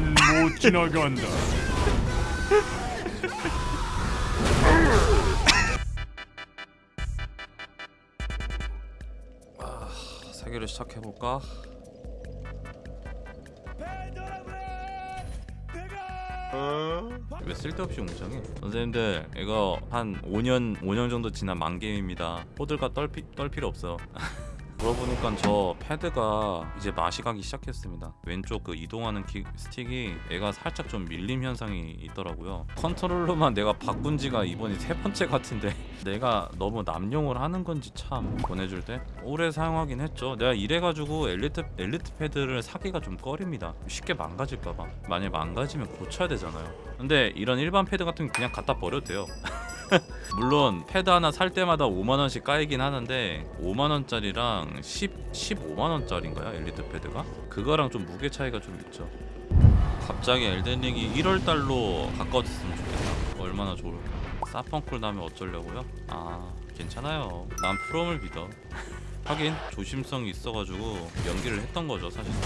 넌 못 지나간다. 세계를 시작해 볼까? 왜 쓸데없이 웅장해? 선생님들 이거 한 5년 5년 정도 지난 망게임입니다 호들갑 떨, 피, 떨 필요 없어 그러보니까 저 패드가 이제 맛이 가기 시작했습니다. 왼쪽 그 이동하는 키, 스틱이 얘가 살짝 좀 밀림 현상이 있더라고요. 컨트롤러만 내가 바꾼 지가 이번이 세 번째 같은데 내가 너무 남용을 하는 건지 참 보내줄 때 오래 사용하긴 했죠. 내가 이래가지고 엘리트, 엘리트 패드를 사기가 좀 꺼립니다. 쉽게 망가질까봐. 만약 망가지면 고쳐야 되잖아요. 근데 이런 일반 패드 같은 건 그냥 갖다 버려도 돼요 물론 패드 하나 살 때마다 5만 원씩 까이긴 하는데 5만 원짜리랑 10 15만 원짜리인가요? 엘리트 패드가? 그거랑 좀 무게 차이가 좀 있죠. 갑자기 Elden Ring이 1월 달로 바꿔졌으면 좋겠다. 얼마나 좋을까. 사펑 꼴 나면 어쩌려고요? 아 괜찮아요. 난 From을 믿어. 하긴 조심성이 있어가지고 연기를 했던 거죠 사실상.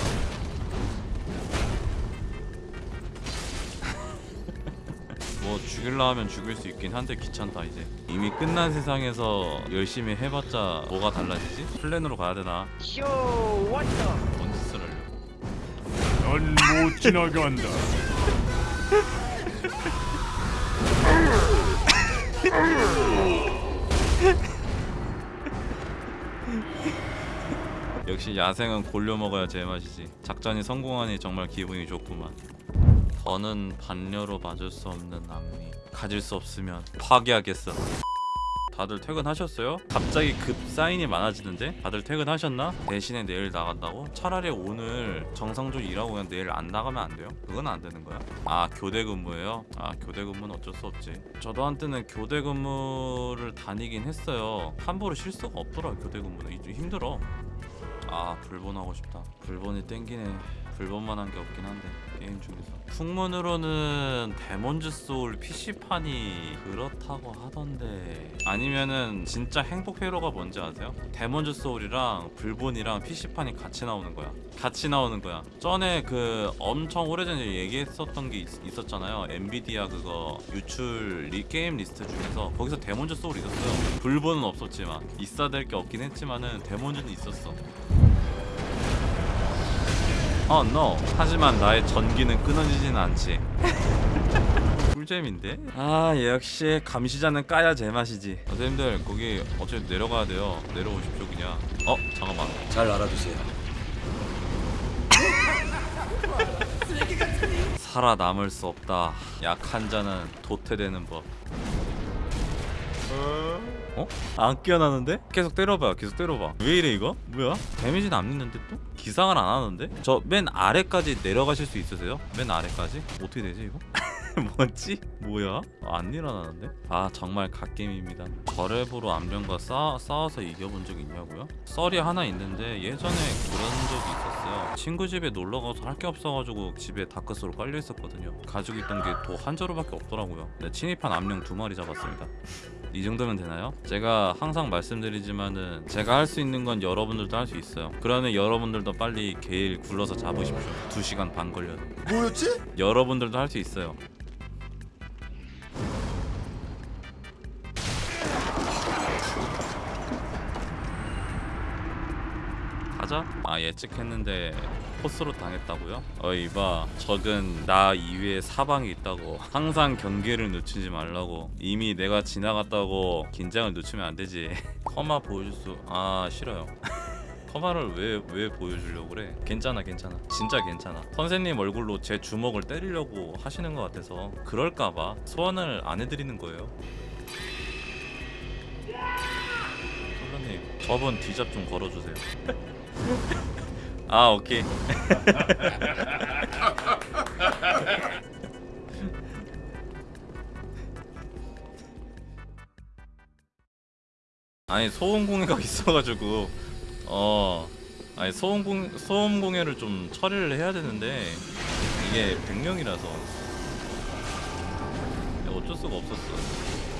뭐 죽일라 하면 죽일 수 있긴 한데 귀찮다 이제 이미 끝난 세상에서 열심히 해봤자 뭐가 달라지지? 플랜으로 가야 되나? 뭔 짓을 하려고 넌못 지나간다. 역시 야생은 골려 먹어야 제맛이지 작전이 성공하니 정말 기분이 좋구만 더는 반려로 맞을 수 없는 악미 가질 수 없으면 파괴하겠어 다들 퇴근하셨어요? 갑자기 급 사인이 많아지는데? 다들 퇴근하셨나? 대신에 내일 나간다고? 차라리 오늘 정상적으로 일하고 그냥 내일 안 나가면 안 돼요? 그건 안 되는 거야? 아 교대 근무예요? 아 교대 근무는 어쩔 수 없지 저도 한때는 교대 근무를 다니긴 했어요 함부로 쉴 수가 없더라 교대 근무는 좀 힘들어 아 불본 하고 싶다 불본이 땡기네 불본만 한 게 없긴 한데 게임 중에서. 풍문으로는 Demon's Souls PC판이 그렇다고 하던데 아니면은 진짜 행복 회로가 뭔지 아세요? Demon's Souls랑 불본이랑 PC판이 같이 나오는 거야. 같이 나오는 거야. 전에 그 엄청 오래전에 얘기했었던 게 있, 었잖아요. 엔비디아 그거 유출 리, 게임 리스트 중에서 거기서 Demon's Souls 있었어요. 불본은 없었지만 있어야 될 게 없긴 했지만은 Demon's는 있었어 어, no. 하지만 나의 전기는 끊어지진 않지. 꿀잼인데? 아, 역시 감시자는 까야 제맛이지. 선생님들, 거기 어차피 내려가야 돼요. 내려오십시오, 그냥. 어, 잠깐만. 잘 알아두세요. 살아남을 수 없다. 약한 자는 도태되는 법. 어? 안 깨어나는데? 계속 때려봐 계속 때려봐 왜 이래 이거? 뭐야? 데미지는 안 있는데 또? 기상을 안 하는데? 저 맨 아래까지 내려가실 수 있으세요? 맨 아래까지? 어떻게 되지 이거? 뭐지? 뭐야? 안 일어나는데? 아 정말 갓게임입니다 거래부로 암령과 싸, 싸워서 이겨본 적 있냐고요? 썰이 하나 있는데 예전에 그런 적이 있었어요 친구 집에 놀러가서 할 게 없어가지고 집에 다크스로 깔려있었거든요 가지고 있던 게 도 한 자루밖에 없더라고요 네, 침입한 암령 두 마리 잡았습니다 이 정도면 되나요? 제가 항상 말씀드리지만은 제가 할 수 있는 건 여러분들도 할 수 있어요 그러면 여러분들도 빨리 게일 굴러서 잡으십시오 2시간 반 걸려도 뭐였지? 여러분들도 할 수 있어요 가자. 아 예측했는데 포스로 당했다고요? 어이 봐 적은 나 이외에 사방이 있다고. 항상 경계를 늦추지 말라고. 이미 내가 지나갔다고 긴장을 늦추면 안 되지. 커마 보여줄 수 아 싫어요. 커마를 왜 왜 보여주려고 그래? 괜찮아 괜찮아. 진짜 괜찮아. 선생님 얼굴로 제 주먹을 때리려고 하시는 것 같아서 그럴까봐 소환을 안 해드리는 거예요. 선생님 저번 뒤잡 좀 걸어주세요 아 오케이. 아니 소음 공해가 있어가지고 어 아니 소음 공 소음 공해를 좀 처리를 해야 되는데 이게 100명이라서. 어쩔 수가 없었어